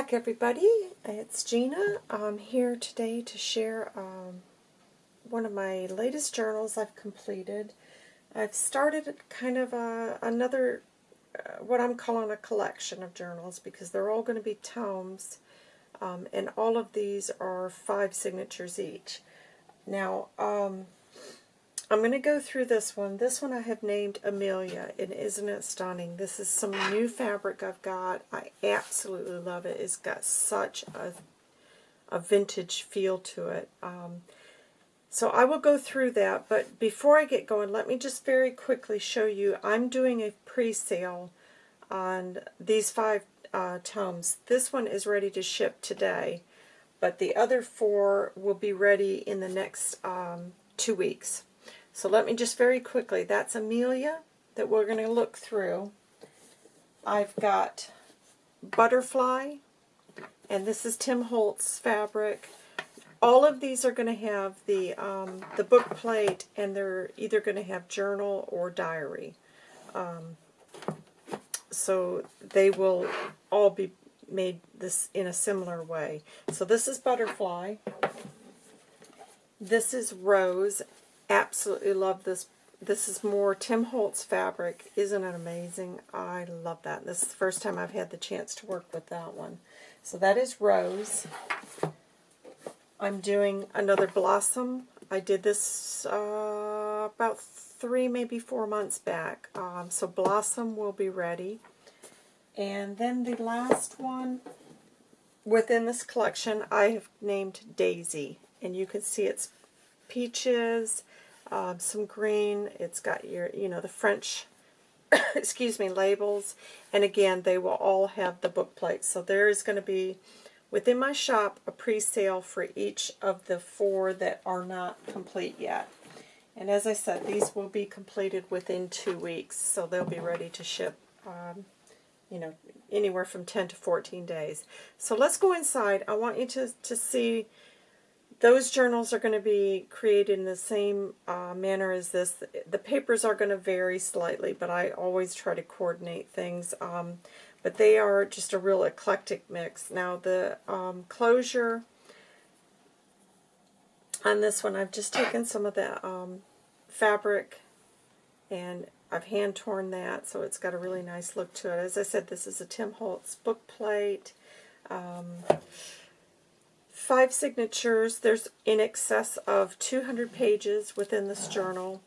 back, everybody. It's Gina. I'm here today to share um, one of my latest journals I've completed. I've started kind of a, another, uh, what I'm calling a collection of journals because they're all going to be tomes, um, and all of these are five signatures each. Now, um, I'm going to go through this one. This one I have named Amelia, and isn't it stunning? This is some new fabric I've got. I absolutely love it. It's got such a, a vintage feel to it. Um, so I will go through that, but before I get going, let me just very quickly show you. I'm doing a pre-sale on these five uh, tomes. This one is ready to ship today, but the other four will be ready in the next um, two weeks. So let me just very quickly, that's Amelia that we're going to look through. I've got Butterfly, and this is Tim Holtz fabric. All of these are going to have the, um, the book plate, and they're either going to have journal or diary. Um, so they will all be made this in a similar way. So this is Butterfly. This is Rose, absolutely love this. This is more Tim Holtz fabric. Isn't it amazing? I love that. This is the first time I've had the chance to work with that one. So that is Rose. I'm doing another Blossom. I did this uh, about three, maybe four months back. Um, so Blossom will be ready. And then the last one within this collection I have named Daisy. And you can see it's peaches, um, some green. It's got your, you know, the French, excuse me, labels. And again, they will all have the book plates. So there is going to be, within my shop, a pre-sale for each of the four that are not complete yet. And as I said, these will be completed within two weeks, so they'll be ready to ship, um, you know, anywhere from 10 to 14 days. So let's go inside. I want you to, to see those journals are going to be created in the same uh, manner as this. The papers are going to vary slightly, but I always try to coordinate things. Um, but they are just a real eclectic mix. Now the um, closure on this one, I've just taken some of the um, fabric and I've hand torn that, so it's got a really nice look to it. As I said, this is a Tim Holtz book plate. Five signatures. There's in excess of 200 pages within this journal.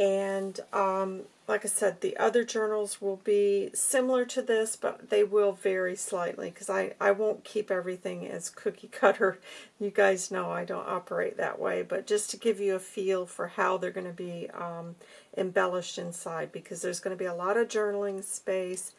And um, like I said, the other journals will be similar to this, but they will vary slightly because I, I won't keep everything as cookie cutter. You guys know I don't operate that way, but just to give you a feel for how they're going to be um, embellished inside because there's going to be a lot of journaling space,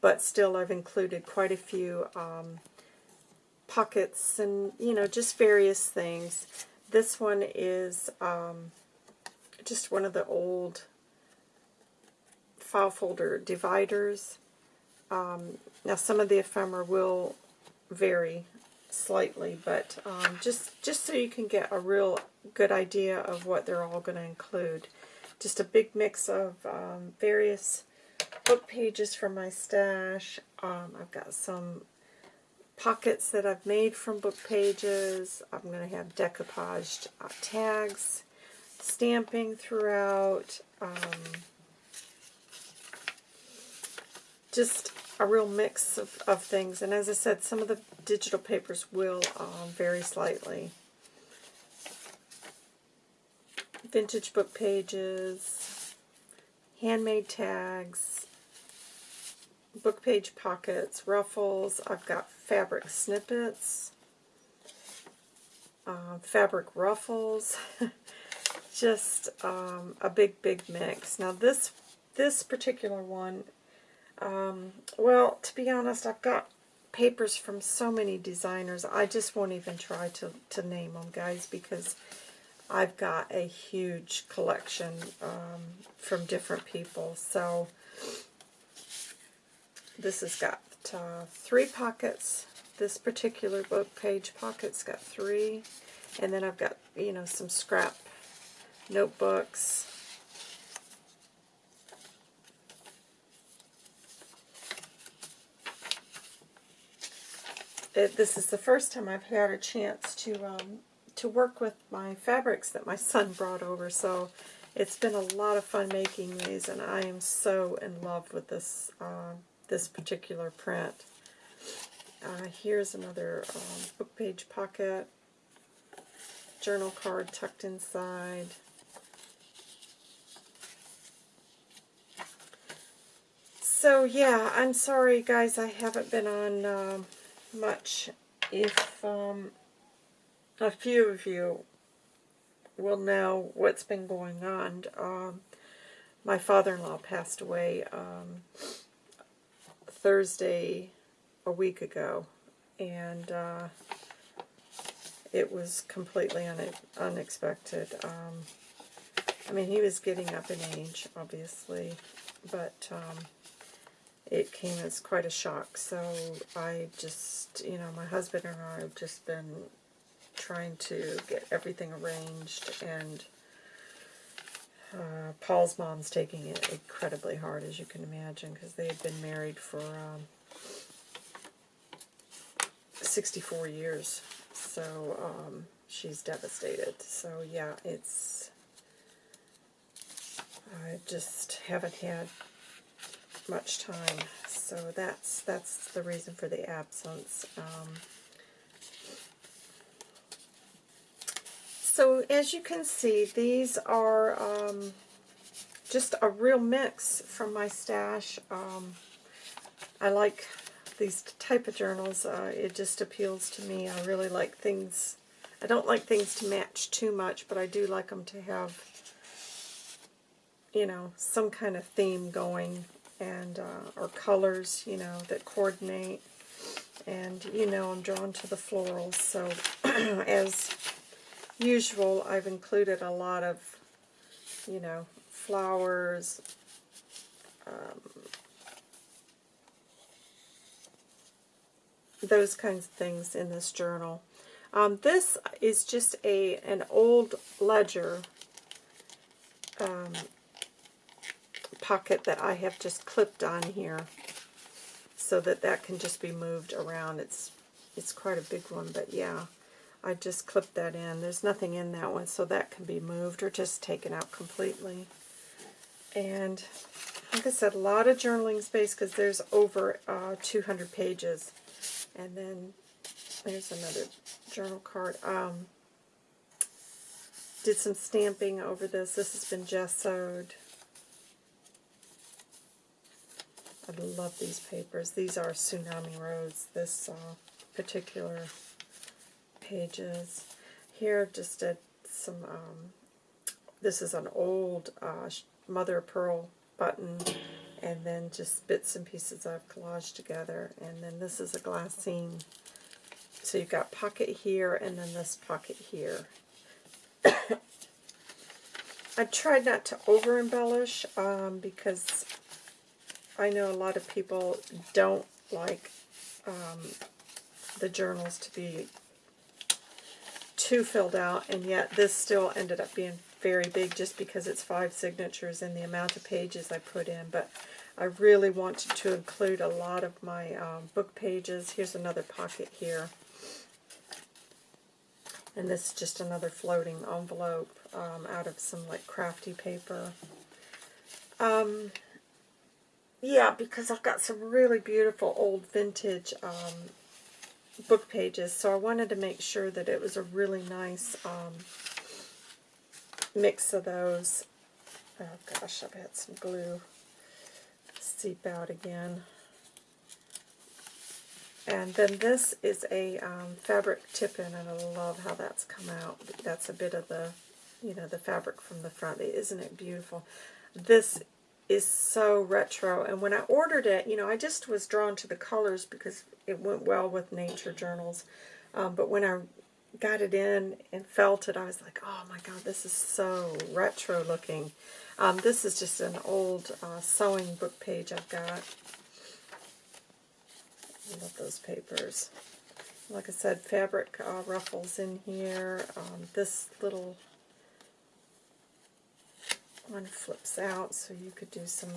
but still I've included quite a few um, pockets and, you know, just various things. This one is um, just one of the old file folder dividers. Um, now, some of the ephemera will vary slightly, but um, just, just so you can get a real good idea of what they're all going to include. Just a big mix of um, various book pages from my stash. Um, I've got some pockets that I've made from book pages. I'm going to have decoupaged uh, tags, stamping throughout, um, just a real mix of, of things. And as I said, some of the digital papers will um, vary slightly. Vintage book pages, handmade tags, book page pockets, ruffles. I've got fabric snippets, uh, fabric ruffles, just um, a big, big mix. Now this this particular one, um, well, to be honest, I've got papers from so many designers. I just won't even try to, to name them, guys, because I've got a huge collection um, from different people. So this has got uh, three pockets. This particular book page pocket's got three. And then I've got, you know, some scrap notebooks. it, this is the first time I've had a chance to um, to work with my fabrics that my son brought over. So it's been a lot of fun making these, and I am so in love with this uh, this particular print. Uh, here's another um, book page pocket, journal card tucked inside. So yeah, I'm sorry guys, I haven't been on uh, much. If um, a few of you will know what's been going on. Um, my father-in-law passed away um, Thursday a week ago, and uh, it was completely un unexpected. Um, I mean, he was getting up in age, obviously, but um, it came as quite a shock. So I just, you know, my husband and I have just been trying to get everything arranged, and uh, Paul's mom's taking it incredibly hard, as you can imagine, because they had been married for um, 64 years. So um, she's devastated. So yeah, it's... I just haven't had much time. So that's that's the reason for the absence. Um, So as you can see, these are um, just a real mix from my stash. Um, I like these type of journals. Uh, it just appeals to me. I really like things. I don't like things to match too much, but I do like them to have, you know, some kind of theme going and uh, or colors, you know, that coordinate. And you know, I'm drawn to the florals. So as usual, I've included a lot of, you know, flowers, um, those kinds of things in this journal. Um, this is just a an old ledger um, pocket that I have just clipped on here so that that can just be moved around. It's it's quite a big one, but yeah. I just clipped that in. There's nothing in that one, so that can be moved or just taken out completely. And like I said, a lot of journaling space because there's over uh, 200 pages. And then there's another journal card. Um, did some stamping over this. This has been gessoed. I love these papers. These are Tsunami Rose, this uh, particular pages. Here just did some, um, this is an old uh, mother of pearl button, and then just bits and pieces I've collaged together. And then this is a glassine. So you've got pocket here, and then this pocket here. I tried not to over embellish um, because I know a lot of people don't like um, the journals to be too filled out, and yet this still ended up being very big just because it's five signatures and the amount of pages I put in. But I really wanted to include a lot of my um, book pages. Here's another pocket here. And this is just another floating envelope um, out of some like crafty paper. Um, yeah, because I've got some really beautiful old vintage um, book pages, so I wanted to make sure that it was a really nice um, mix of those. Oh gosh, I've had some glue seep out again. And then this is a um, fabric tip-in, and I love how that's come out. That's a bit of the, you know, the fabric from the front. Isn't it beautiful? This is so retro. And when I ordered it, you know, I just was drawn to the colors because it went well with nature journals. Um, but when I got it in and felt it, I was like, oh my god, this is so retro looking. Um, this is just an old uh, sewing book page I've got. I love those papers. Like I said, fabric uh, ruffles in here. Um, this little one flips out so you could do some,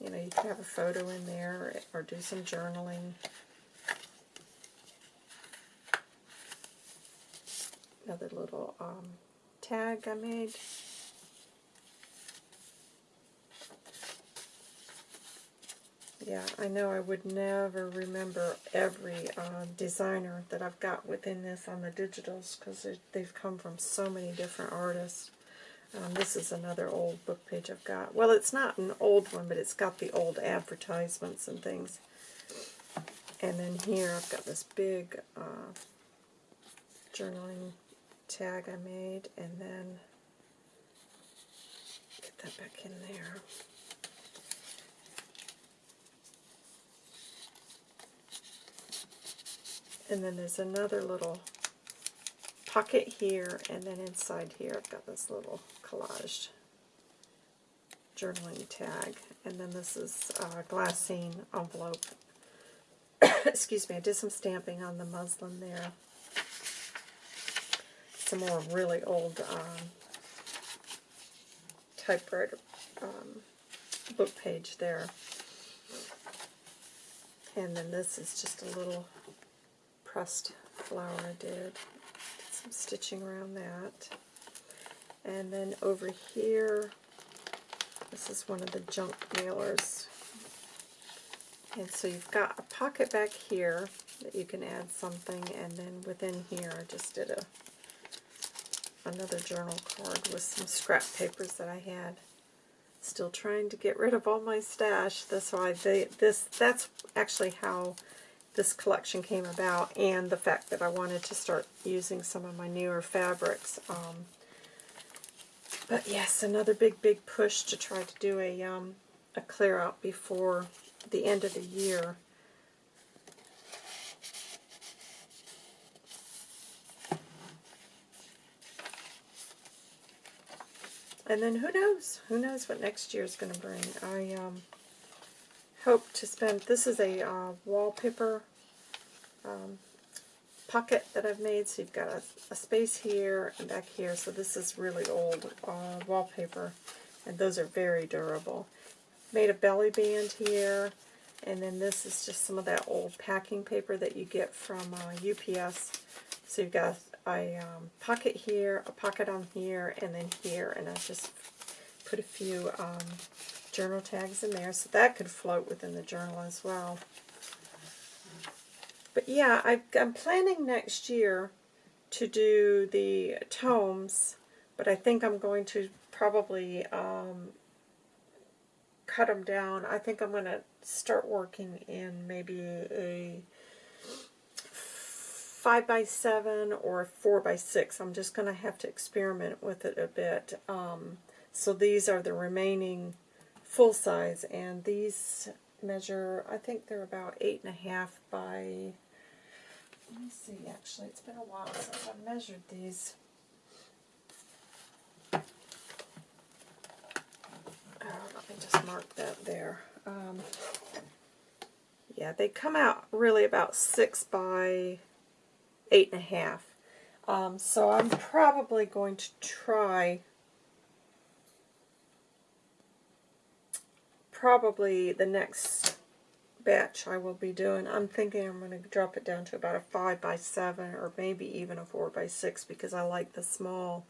you know, you could have a photo in there or do some journaling. another little um, tag I made. Yeah, I know I would never remember every uh, designer that I've got within this on the digitals because they've come from so many different artists. Um, this is another old book page I've got. Well, it's not an old one, but it's got the old advertisements and things. And then here I've got this big uh, journaling tag I made, and then get that back in there. And then there's another little pocket here, and then inside here I've got this little collaged journaling tag. And then this is a glassine envelope. Excuse me, I did some stamping on the muslin there. Some more really old um, typewriter um, book page there. And then this is just a little pressed flower I did. Some stitching around that. And then over here, this is one of the junk mailers. And so you've got a pocket back here that you can add something, and then within here I just did a another journal card with some scrap papers that I had. Still trying to get rid of all my stash. That's why they, this that's actually how this collection came about and the fact that I wanted to start using some of my newer fabrics. Um, but yes, another big, big push to try to do a, um, a clear out before the end of the year. And then who knows? Who knows what next year is going to bring? I um, hope to spend, this is a uh, wallpaper um, pocket that I've made, so you've got a, a, space here and back here, so this is really old uh, wallpaper, and those are very durable. Made a belly band here, and then this is just some of that old packing paper that you get from uh, UPS. So you've got a um, pocket here, a pocket on here, and then here, and I just put a few um, journal tags in there, so that could float within the journal as well. But yeah, I, I'm planning next year to do the tomes, but I think I'm going to probably um, cut them down. I think I'm going to start working in maybe a 5 by 7 or 4 by 6 I'm just going to have to experiment with it a bit. Um, so these are the remaining full size, and these measure, I think they're about 8.5 by, let me see, actually, it's been a while since I've measured these. Oh, let me just mark that there. Um, yeah, they come out really about 6 by 8.5. Um, so I'm probably going to try probably the next batch I will be doing. I'm thinking I'm going to drop it down to about a 5 by 7 or maybe even a 4 by 6 because I like the small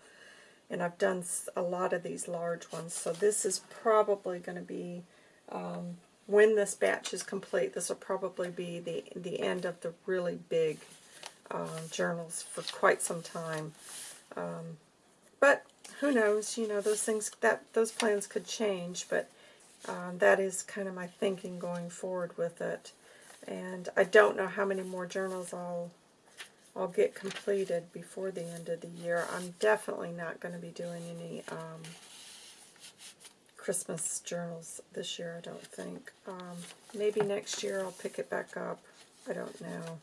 and I've done a lot of these large ones. So this is probably going to be, um, when this batch is complete, this will probably be the, the end of the really big um, journals for quite some time. Um, but who knows, you know, those things, that those plans could change, but um, that is kind of my thinking going forward with it. And I don't know how many more journals I'll I'll get completed before the end of the year. I'm definitely not going to be doing any um, Christmas journals this year, I don't think. Um, maybe next year I'll pick it back up. I don't know.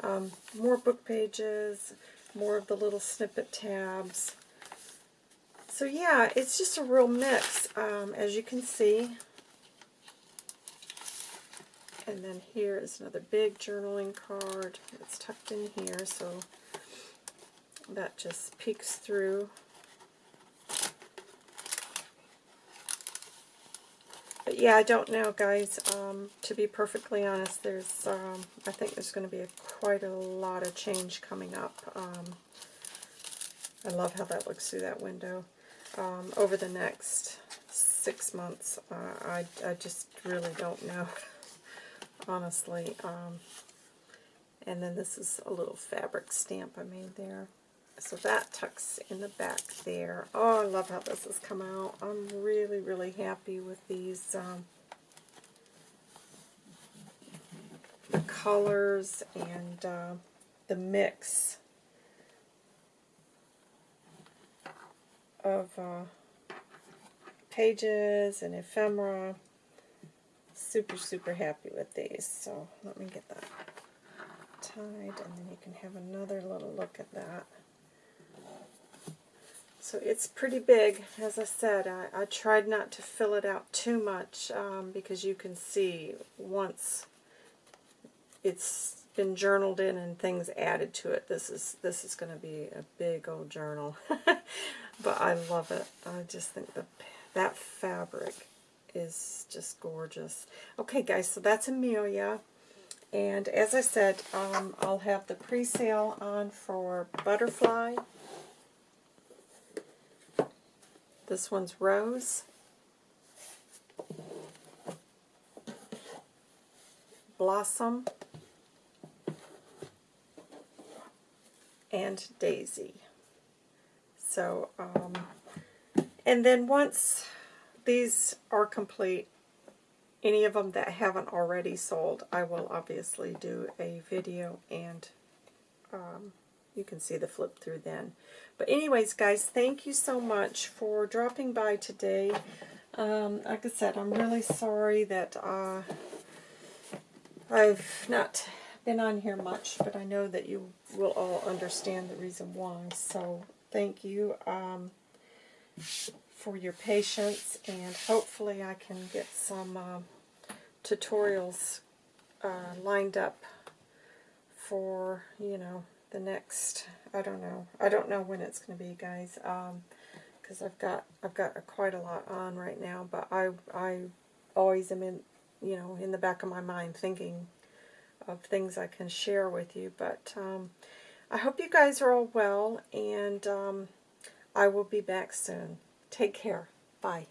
Um, more book pages, more of the little snippet tabs. So yeah, it's just a real mix, um, as you can see. And then here is another big journaling card. It's tucked in here, so that just peeks through. But yeah, I don't know, guys. Um, to be perfectly honest, there's um, I think there's going to be a, quite a lot of change coming up. Um, I love how that looks through that window. Um, over the next six months, uh, I, I just really don't know, honestly. Um, and then this is a little fabric stamp I made there. So that tucks in the back there. Oh, I love how this has come out. I'm really, really happy with these um, the colors and uh, the mix of uh, pages and ephemera. Super, super happy with these. So let me get that tied and then you can have another little look at that. So it's pretty big, as I said. I, I tried not to fill it out too much um, because you can see once it's been journaled in and things added to it, this is this is going to be a big old journal. but I love it. I just think the that fabric is just gorgeous. Okay, guys, so that's Amelia. And as I said, um, I'll have the pre-sale on for Butterfly. This one's Rose. Blossom. And Daisy. So, um, and then once these are complete, any of them that haven't already sold, I will obviously do a video and um, you can see the flip through then. But anyways, guys, thank you so much for dropping by today. Um, like I said, I'm really sorry that uh, I've not been on here much, but I know that you will all understand the reason why. So thank you um, for your patience, and hopefully I can get some uh, tutorials uh, lined up for, you know, the next, I don't know, I don't know when it's going to be, guys, because um, I've got, I've got a, quite a lot on right now, but I, I always am in, you know, in the back of my mind thinking of things I can share with you, but um, I hope you guys are all well, and um, I will be back soon. Take care. Bye.